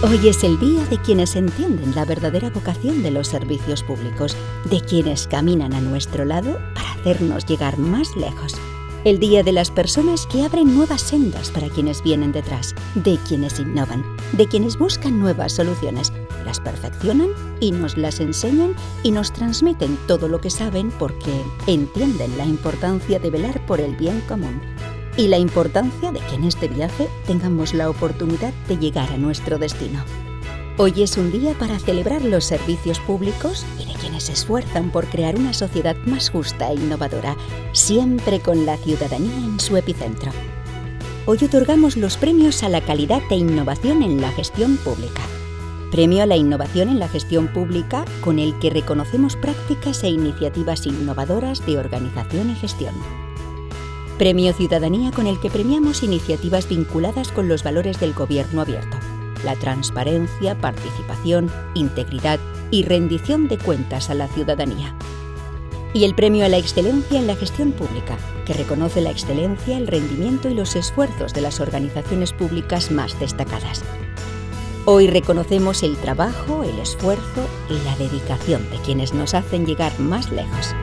Hoy es el día de quienes entienden la verdadera vocación de los servicios públicos, de quienes caminan a nuestro lado para hacernos llegar más lejos. El día de las personas que abren nuevas sendas para quienes vienen detrás, de quienes innovan, de quienes buscan nuevas soluciones, las perfeccionan y nos las enseñan y nos transmiten todo lo que saben porque entienden la importancia de velar por el bien común y la importancia de que en este viaje tengamos la oportunidad de llegar a nuestro destino. Hoy es un día para celebrar los servicios públicos y de quienes se esfuerzan por crear una sociedad más justa e innovadora, siempre con la ciudadanía en su epicentro. Hoy otorgamos los premios a la calidad e innovación en la gestión pública. Premio a la innovación en la gestión pública con el que reconocemos prácticas e iniciativas innovadoras de organización y gestión. Premio Ciudadanía con el que premiamos iniciativas vinculadas con los valores del gobierno abierto, la transparencia, participación, integridad y rendición de cuentas a la ciudadanía. Y el Premio a la Excelencia en la Gestión Pública, que reconoce la excelencia, el rendimiento y los esfuerzos de las organizaciones públicas más destacadas. Hoy reconocemos el trabajo, el esfuerzo y la dedicación de quienes nos hacen llegar más lejos.